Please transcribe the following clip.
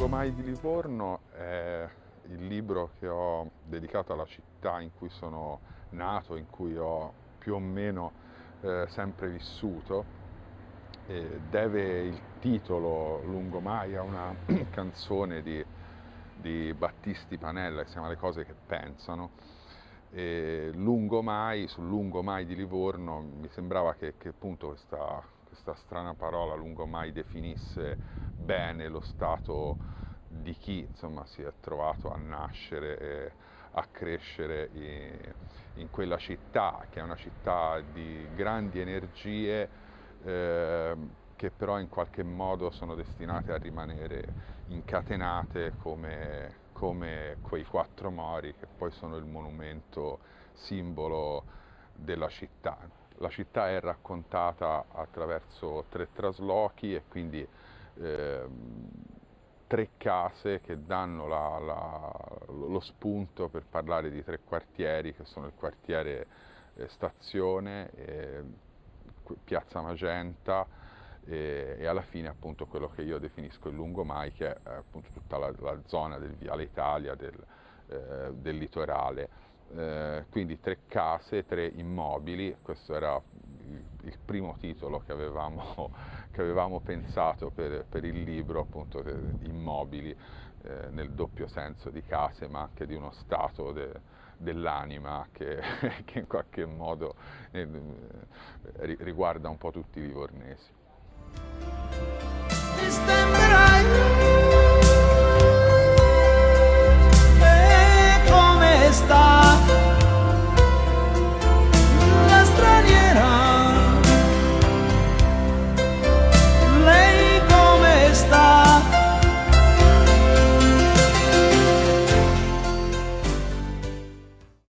Livorno è il libro che ho dedicato alla città in cui sono nato, in cui ho più o meno eh, sempre vissuto. E deve il titolo Lungomai a una canzone di, di Battisti Panella che si chiama Le cose che pensano. E lungomai, sul lungomai di Livorno mi sembrava che, che appunto questa, questa strana parola lungomai definisse bene lo stato di chi insomma, si è trovato a nascere e a crescere in, in quella città, che è una città di grandi energie eh, che però in qualche modo sono destinate a rimanere incatenate come, come quei quattro mori che poi sono il monumento simbolo della città. La città è raccontata attraverso tre traslochi e quindi eh, tre case che danno la, la, lo spunto per parlare di tre quartieri che sono il quartiere eh, Stazione, eh, Piazza Magenta e, e, alla fine appunto quello che io definisco il lungomai che è appunto tutta la, la zona del Viale Italia, del, eh, del litorale. Eh, quindi tre case, tre immobili, questo era il, il primo titolo che avevamo, che avevamo pensato per, per, il libro, appunto immobili, eh, nel doppio senso di case, ma anche di uno stato de, dell'anima che, che, in qualche modo eh, riguarda un po' tutti i livornesi.